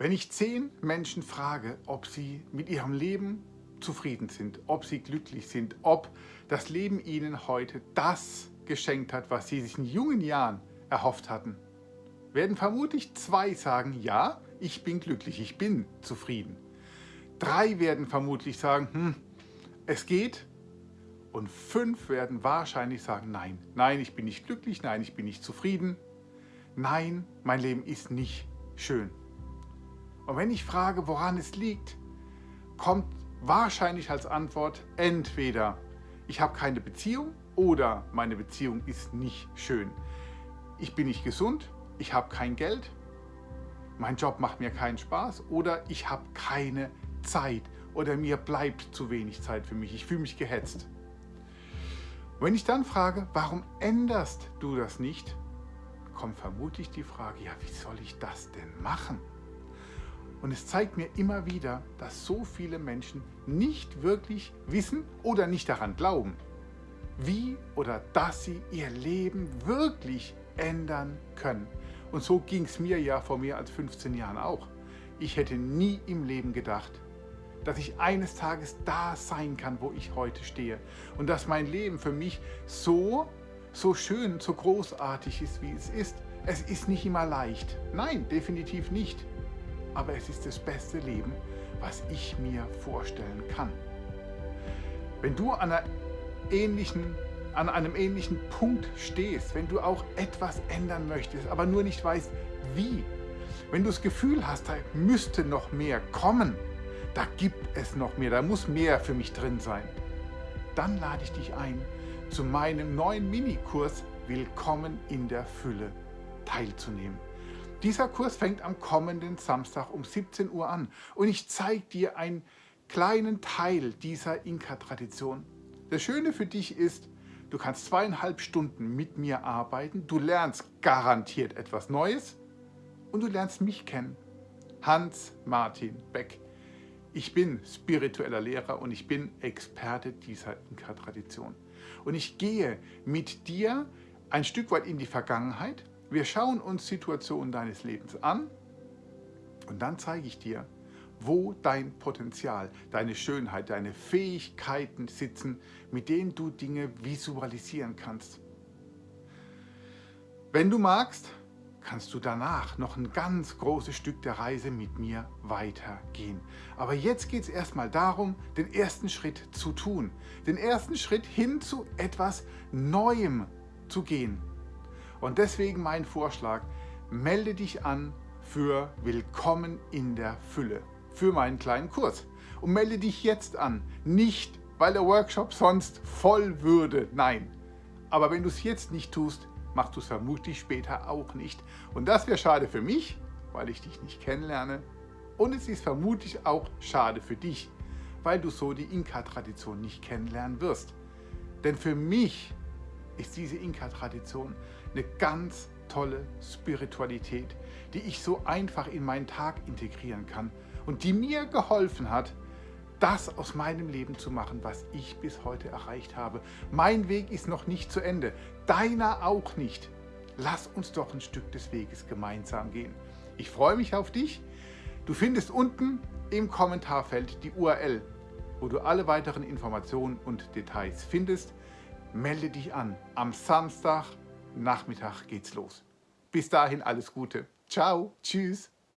Wenn ich zehn Menschen frage, ob sie mit ihrem Leben zufrieden sind, ob sie glücklich sind, ob das Leben ihnen heute das geschenkt hat, was sie sich in jungen Jahren erhofft hatten, werden vermutlich zwei sagen, ja, ich bin glücklich, ich bin zufrieden. Drei werden vermutlich sagen, hm, es geht. Und fünf werden wahrscheinlich sagen, nein, nein, ich bin nicht glücklich, nein, ich bin nicht zufrieden. Nein, mein Leben ist nicht schön. Und wenn ich frage, woran es liegt, kommt wahrscheinlich als Antwort entweder ich habe keine Beziehung oder meine Beziehung ist nicht schön. Ich bin nicht gesund, ich habe kein Geld, mein Job macht mir keinen Spaß oder ich habe keine Zeit oder mir bleibt zu wenig Zeit für mich, ich fühle mich gehetzt. Wenn ich dann frage, warum änderst du das nicht, kommt vermutlich die Frage, ja, wie soll ich das denn machen? Und es zeigt mir immer wieder, dass so viele Menschen nicht wirklich wissen oder nicht daran glauben, wie oder dass sie ihr Leben wirklich ändern können. Und so ging es mir ja vor mehr als 15 Jahren auch. Ich hätte nie im Leben gedacht, dass ich eines Tages da sein kann, wo ich heute stehe. Und dass mein Leben für mich so, so schön, so großartig ist, wie es ist. Es ist nicht immer leicht. Nein, definitiv nicht aber es ist das beste Leben, was ich mir vorstellen kann. Wenn du an, ähnlichen, an einem ähnlichen Punkt stehst, wenn du auch etwas ändern möchtest, aber nur nicht weißt, wie, wenn du das Gefühl hast, da müsste noch mehr kommen, da gibt es noch mehr, da muss mehr für mich drin sein, dann lade ich dich ein, zu meinem neuen Minikurs Willkommen in der Fülle teilzunehmen. Dieser Kurs fängt am kommenden Samstag um 17 Uhr an und ich zeige dir einen kleinen Teil dieser Inka-Tradition. Das Schöne für dich ist, du kannst zweieinhalb Stunden mit mir arbeiten, du lernst garantiert etwas Neues und du lernst mich kennen. Hans-Martin Beck. Ich bin spiritueller Lehrer und ich bin Experte dieser Inka-Tradition. Und ich gehe mit dir ein Stück weit in die Vergangenheit, wir schauen uns Situationen deines Lebens an und dann zeige ich dir, wo dein Potenzial, deine Schönheit, deine Fähigkeiten sitzen, mit denen du Dinge visualisieren kannst. Wenn du magst, kannst du danach noch ein ganz großes Stück der Reise mit mir weitergehen. Aber jetzt geht es erstmal darum, den ersten Schritt zu tun. Den ersten Schritt hin zu etwas Neuem zu gehen. Und deswegen mein Vorschlag, melde dich an für Willkommen in der Fülle, für meinen kleinen Kurs. Und melde dich jetzt an, nicht weil der Workshop sonst voll würde, nein. Aber wenn du es jetzt nicht tust, machst du es vermutlich später auch nicht. Und das wäre schade für mich, weil ich dich nicht kennenlerne. Und es ist vermutlich auch schade für dich, weil du so die Inka-Tradition nicht kennenlernen wirst. Denn für mich ist diese Inka-Tradition eine ganz tolle Spiritualität, die ich so einfach in meinen Tag integrieren kann und die mir geholfen hat, das aus meinem Leben zu machen, was ich bis heute erreicht habe. Mein Weg ist noch nicht zu Ende, deiner auch nicht. Lass uns doch ein Stück des Weges gemeinsam gehen. Ich freue mich auf dich. Du findest unten im Kommentarfeld die URL, wo du alle weiteren Informationen und Details findest. Melde dich an am Samstag, Nachmittag geht's los. Bis dahin alles Gute. Ciao, tschüss.